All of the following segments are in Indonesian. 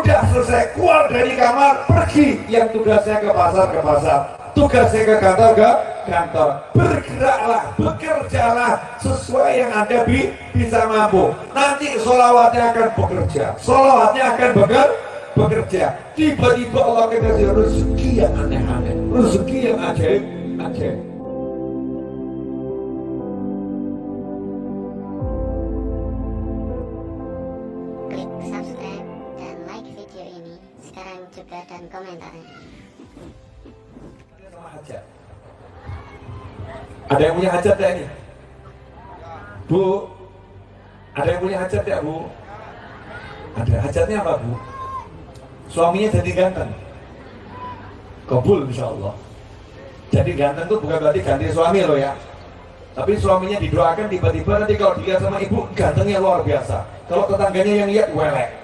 udah selesai keluar dari kamar pergi. Yang tugasnya ke pasar ke pasar. Tugasnya ke kantor ke kantor. Bergeraklah bekerjalah sesuai yang anda bi bisa mampu. Nanti solawatnya akan bekerja. Solawatnya akan beker bekerja. Tiba-tiba Allah kasih rezeki yang aneh-aneh rezeki yang ajaib ajaib juga dan komentarnya. Ada yang punya hajat ya ini? Bu, ada yang punya hajat ya bu? Ada hajatnya apa bu? Suaminya jadi ganteng. Kabul insya Allah. Jadi ganteng itu bukan berarti ganti suami loh ya. Tapi suaminya didoakan tiba-tiba nanti kalau dilihat sama ibu gantengnya luar biasa. Kalau tetangganya yang lihat welek.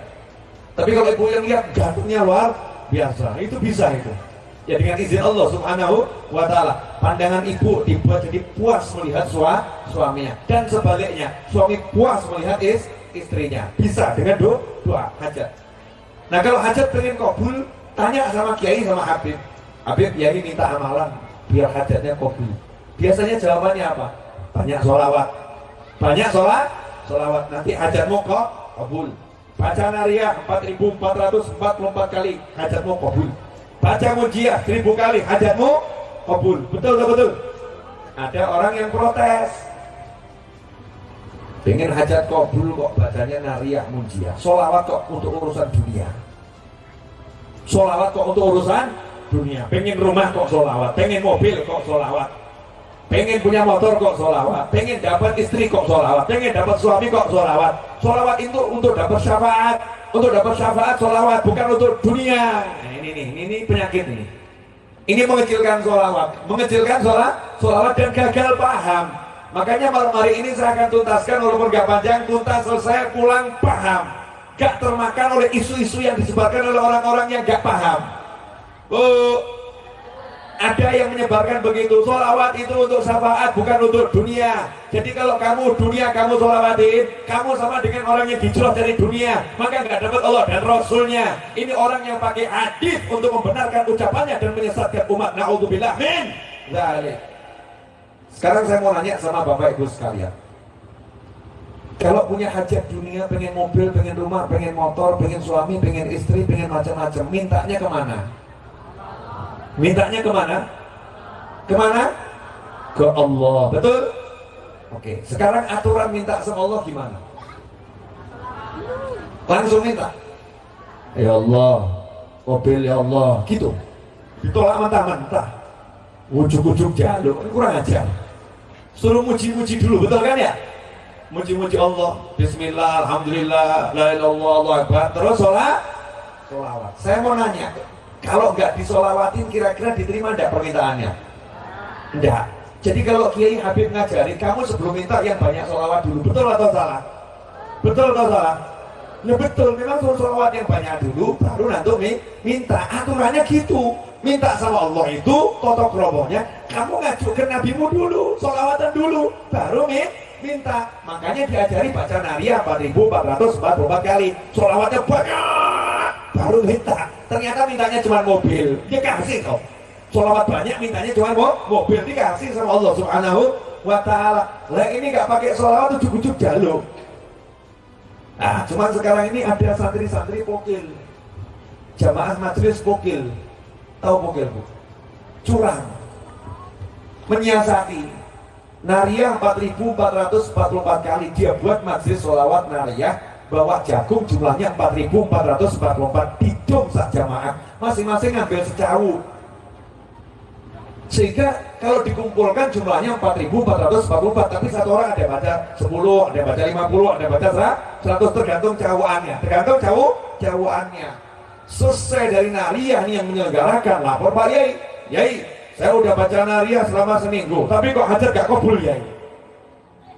Tapi kalau ibu yang lihat gantengnya luar biasa, itu bisa itu. Ya dengan izin Allah Subhanahu wa taala, pandangan ibu dibuat jadi puas melihat sua, suaminya dan sebaliknya, suami puas melihat is, istrinya. Bisa dengan do, doa hajat. Nah, kalau hajat pengen kabul, tanya sama kiai sama Habib. Habib kiai minta amalan biar hajatnya kabul. Biasanya jawabannya apa? Banyak sholawat. Banyak sholat, sholawat. Nanti hajatmu kok kabul. Baca nariyah 4444 kali, hajatmu kabul. Baca mujiah 1000 kali, hajatmu kabul. Betul betul betul. Ada orang yang protes. Pengen hajat kabul kok bacanya nariyah mujiah. Sholawat kok untuk urusan dunia. Sholawat kok untuk urusan dunia. Pengen rumah kok sholawat. Pengen mobil kok sholawat. Pengen punya motor kok sholawat. Pengen dapat istri kok sholawat. Pengen dapat suami kok sholawat. Sholawat itu untuk dapat syafaat. Untuk dapat syafaat sholawat bukan untuk dunia. Nah, ini nih, ini, ini penyakit ini. Ini mengecilkan sholawat, mengecilkan sholat, sholawat dan gagal paham. Makanya malam hari ini saya akan tuntaskan walaupun gak panjang, tuntas selesai pulang paham. Gak termakan oleh isu-isu yang disebarkan oleh orang-orang yang gak paham. Oh, ada yang menyebarkan begitu Solawat itu untuk syafaat bukan untuk dunia. Jadi kalau kamu dunia kamu solawatin Kamu sama dengan orang yang dijelas dari dunia Maka nggak dapat Allah dan Rasulnya. Ini orang yang pakai hadis untuk membenarkan ucapannya Dan menyesatkan umat. Na'udzubillah. Min Zalik. Sekarang saya mau nanya sama Bapak Ibu sekalian. Kalau punya hajat dunia, pengen mobil, pengen rumah, pengen motor, pengen suami, pengen istri, pengen macam-macam, mintanya ke mana? Mintanya ke mana? Ke mana? Ke Allah. Betul? Oke, sekarang aturan minta sama Allah gimana? Langsung minta. Ya Allah, mobil ya Allah, gitu. Ditolak mentah-mentah. Ujuk-ujuk jaluk, kurang ajar. Suruh muji-muji dulu, betul kan ya? Muji-muji Allah, Bismillah, Alhamdulillah, La ilaha illallah, Allah Akbar. Terus sholat, sholawat. Saya mau nanya, kalau nggak disolawatin kira-kira diterima enggak permintaannya? Enggak. Jadi kalau Kiai Habib ngajarin kamu sebelum minta yang banyak solawat dulu, betul atau salah? Betul atau salah? Ya betul, memang suruh solawat yang banyak dulu, baru nanti minta. Aturannya gitu. Minta sama Allah itu, totok robohnya, kamu ngajukan nabimu dulu, solawatan dulu, baru minta. Makanya diajari baca nariyah 4444 kali, solawatnya banyak, baru minta. Ternyata mintanya cuma mobil, dia kasih kok. Solawat banyak mintanya cuma mau mobil dikasih sama Allah Subhanahu wa taala. Lah ini nggak pakai solawat ujuk-ujuk jaluk. Nah, cuman sekarang ini ada santri-santri pokil. Jamaah majelis pokil. Tahu pokil, Bu? Curang. Menyiasati. Nariyah 4444 kali dia buat majelis solawat nariyah bawa jagung jumlahnya 4444 didom sak jamaah. Masing-masing ngambil secawu sehingga kalau dikumpulkan jumlahnya 4444 tapi satu orang ada baca 10 ada baca 50 ada baca 100 tergantung cawuannya tergantung cawu cawuannya selesai dari nariyah nih yang menyelenggarakan lapor Pak Yai. Yai saya udah baca nariyah selama seminggu. Tapi kok hajat gak kabul Yai?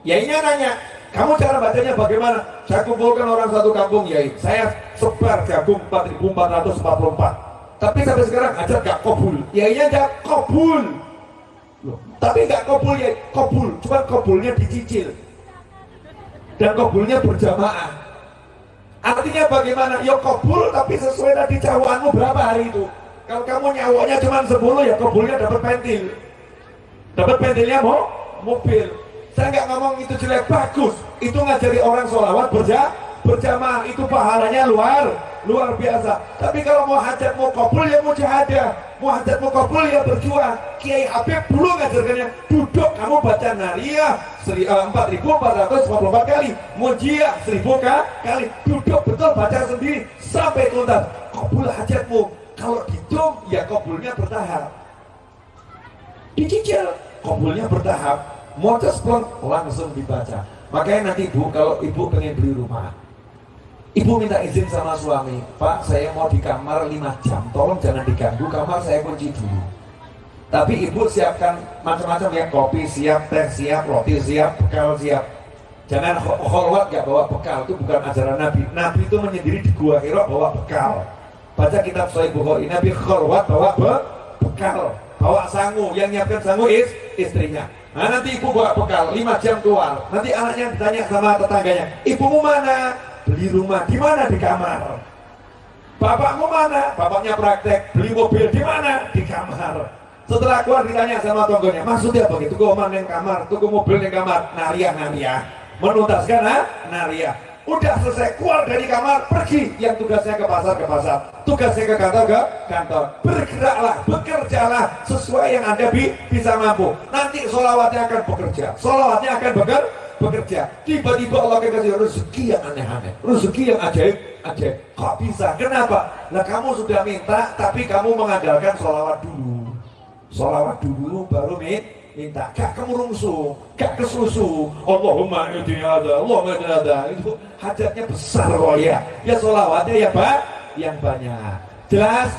Yainya nanya kamu cara bacanya bagaimana? Saya kumpulkan orang satu kampung Yai saya sebar jagung 4444 tapi sampai sekarang aja gak kabul Yainya gak kabul Loh, tapi gak kabul ya kabul cuma kabulnya dicicil dan kabulnya berjamaah Artinya bagaimana? Ya kabul tapi sesuai tadi cawanmu berapa hari itu. Kalau kamu nyawanya cuma 10 ya kabulnya dapat pentil. Dapat pentilnya mau mobil. Saya nggak ngomong itu jelek bagus. Itu ngajari orang sholawat berja berjamaah itu pahalanya luar luar biasa. Tapi kalau mau hajat mau kabul ya mau jahadah, mau hajat mau kabul ya berjuang. Kiai Habib dulu ngajarkannya duduk kamu baca nariyah eh, empat ribu empat ratus empat kali, mujiah seribu kali, duduk betul baca sendiri sampai tuntas. Kabul hajatmu. Kalau dihitung ya kabulnya bertahap. Dicicil kabulnya bertahap. Mau langsung dibaca. Makanya nanti ibu kalau ibu pengen beli rumah, Ibu minta izin sama suami, Pak saya mau di kamar 5 jam, tolong jangan diganggu, kamar saya kunci dulu. Tapi ibu siapkan macam-macam ya, kopi siap, teh siap, roti siap, bekal siap. Jangan kholwat gak bawa bekal, itu bukan ajaran Nabi. Nabi itu menyendiri di gua Hira bawa bekal. Baca kitab Sahih Bukhari, Nabi kholwat bawa be bekal, bawa sangu, yang nyiapkan sangu is istrinya. Nah nanti ibu bawa bekal, 5 jam keluar. Nanti anaknya ditanya sama tetangganya, ibumu mana? beli rumah di mana? Di kamar. Bapakmu mana? Bapaknya praktek. Beli mobil di mana? Di kamar. Setelah keluar ditanya sama tonggonya maksudnya tuku omah yang kamar. Tuku mobil yang kamar. Nariah nariah. Menuntaskan ha? nariah udah selesai keluar dari kamar pergi. Yang tugasnya ke pasar ke pasar. Tugasnya ke kantor ke kantor. Bergeraklah bekerjalah sesuai yang anda bi bisa mampu. Nanti solawatnya akan bekerja. Solawatnya akan bekerja bekerja. Tiba-tiba Allah kasih rezeki yang aneh-aneh. Rezeki yang ajaib ajaib. Kok bisa? Kenapa? Nah kamu sudah minta tapi kamu mengandalkan sholawat dulu. Sholawat dulu baru minta gak kemurungsu gak kesusu. Allahumma ini ada Allahumma ini ada itu hajatnya besar kok ya. Ya sholawatnya ya pak? Yang banyak. Jelas